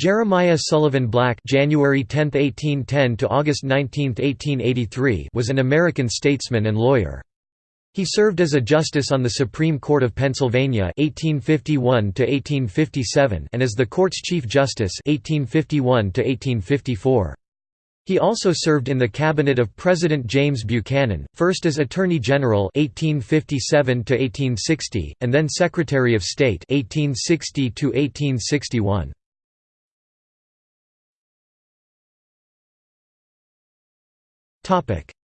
Jeremiah Sullivan Black January 10, 1810 to August 19, 1883 was an American statesman and lawyer. He served as a justice on the Supreme Court of Pennsylvania 1851 to 1857 and as the court's Chief Justice 1851 to -1854. He also served in the cabinet of President James Buchanan, first as Attorney General 1857 1860 and then Secretary of State 1860 -1861.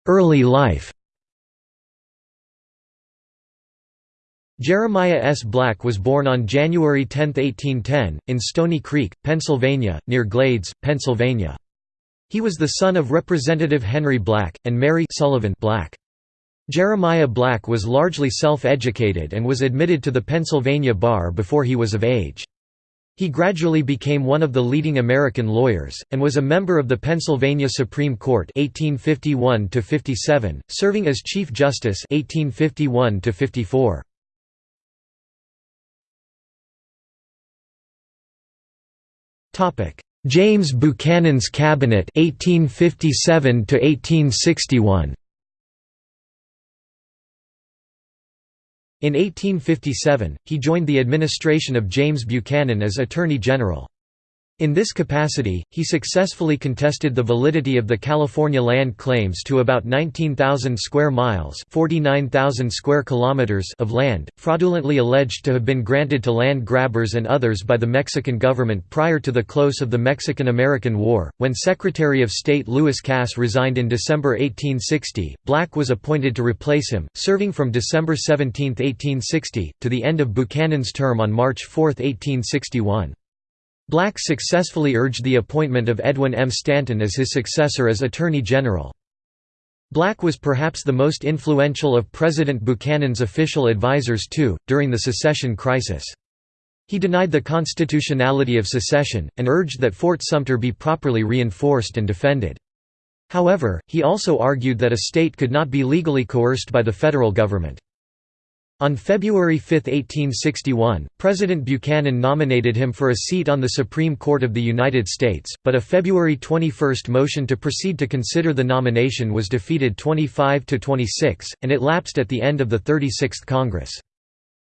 Early life Jeremiah S. Black was born on January 10, 1810, in Stony Creek, Pennsylvania, near Glades, Pennsylvania. He was the son of Representative Henry Black, and Mary Sullivan Black. Jeremiah Black was largely self-educated and was admitted to the Pennsylvania bar before he was of age. He gradually became one of the leading American lawyers, and was a member of the Pennsylvania Supreme Court 1851 serving as Chief Justice 1851 James Buchanan's Cabinet 1857 1861 In 1857, he joined the administration of James Buchanan as Attorney General. In this capacity, he successfully contested the validity of the California land claims to about 19,000 square miles (49,000 square kilometers) of land, fraudulently alleged to have been granted to land grabbers and others by the Mexican government prior to the close of the Mexican-American War. When Secretary of State Lewis Cass resigned in December 1860, Black was appointed to replace him, serving from December 17, 1860, to the end of Buchanan's term on March 4, 1861. Black successfully urged the appointment of Edwin M. Stanton as his successor as Attorney General. Black was perhaps the most influential of President Buchanan's official advisers too, during the secession crisis. He denied the constitutionality of secession, and urged that Fort Sumter be properly reinforced and defended. However, he also argued that a state could not be legally coerced by the federal government. On February 5, 1861, President Buchanan nominated him for a seat on the Supreme Court of the United States, but a February 21 motion to proceed to consider the nomination was defeated 25 to 26, and it lapsed at the end of the 36th Congress.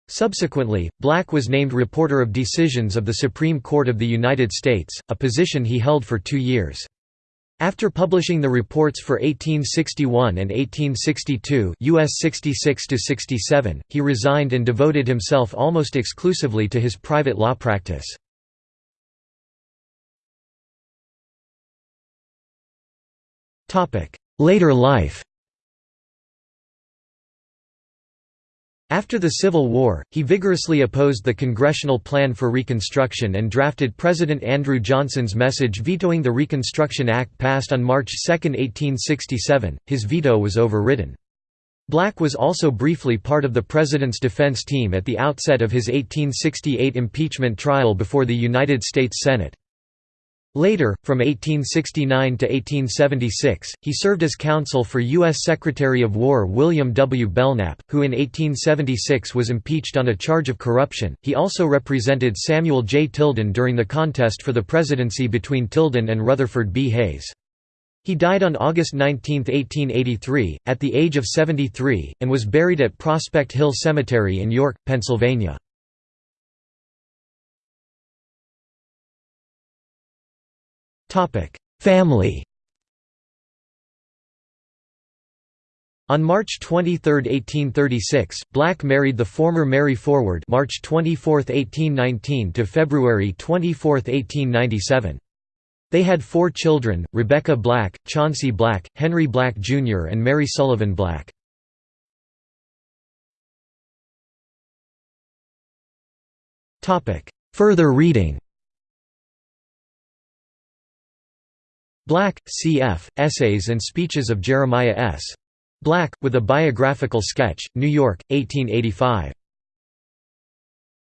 Subsequently, Black was named Reporter of Decisions of the Supreme Court of the United States, a position he held for two years. After publishing the reports for 1861 and 1862 US 66 he resigned and devoted himself almost exclusively to his private law practice. Later life After the Civil War, he vigorously opposed the Congressional Plan for Reconstruction and drafted President Andrew Johnson's message vetoing the Reconstruction Act passed on March 2, 1867. His veto was overridden. Black was also briefly part of the President's defense team at the outset of his 1868 impeachment trial before the United States Senate. Later, from 1869 to 1876, he served as counsel for U.S. Secretary of War William W. Belknap, who in 1876 was impeached on a charge of corruption. He also represented Samuel J. Tilden during the contest for the presidency between Tilden and Rutherford B. Hayes. He died on August 19, 1883, at the age of 73, and was buried at Prospect Hill Cemetery in York, Pennsylvania. Family On March 23, 1836, Black married the former Mary Forward March 24, 1819 to February 24, 1897. They had four children, Rebecca Black, Chauncey Black, Henry Black Jr. and Mary Sullivan Black. Further reading Black, C.F., Essays and Speeches of Jeremiah S. Black, with a biographical sketch, New York, 1885.